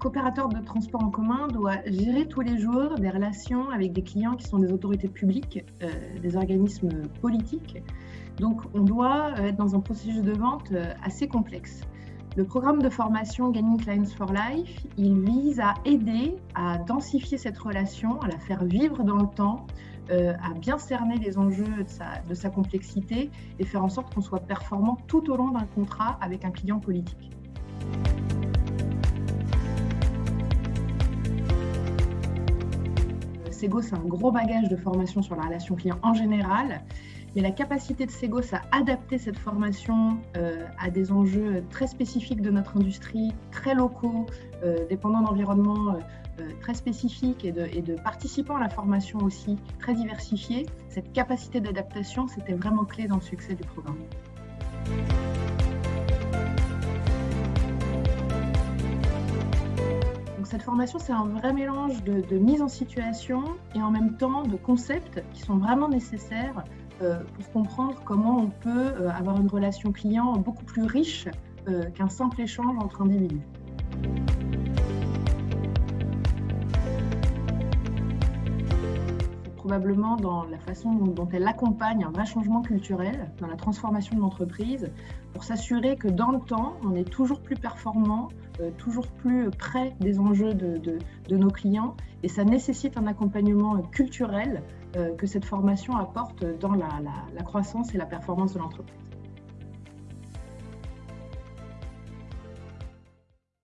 qu'opérateur de transport en commun doit gérer tous les jours des relations avec des clients qui sont des autorités publiques, euh, des organismes politiques. Donc on doit être dans un processus de vente assez complexe. Le programme de formation Gaining Clients for Life, il vise à aider à densifier cette relation, à la faire vivre dans le temps, euh, à bien cerner les enjeux de sa complexité et faire en sorte qu'on soit performant tout au long d'un contrat avec un client politique. Sego, c'est un gros bagage de formation sur la relation client en général mais la capacité de Segos à adapter cette formation euh, à des enjeux très spécifiques de notre industrie, très locaux, euh, dépendant d'environnements euh, très spécifiques et de, et de, participants à la formation aussi très diversifiés, cette capacité d'adaptation, c'était vraiment clé dans le succès du programme. Cette formation, c'est un vrai mélange de, mise en situation et en même temps de concepts qui sont vraiment nécessaires euh, pour comprendre comment on peut euh, avoir une relation client beaucoup plus riche euh, qu'un simple échange entre individus. Probablement dans la façon dont elle accompagne un vrai changement culturel dans la transformation de l'entreprise pour s'assurer que dans le temps, on est toujours plus performant, toujours plus près des enjeux de, nos clients et ça nécessite un accompagnement culturel euh, que cette formation apporte dans la croissance et la performance de l'entreprise.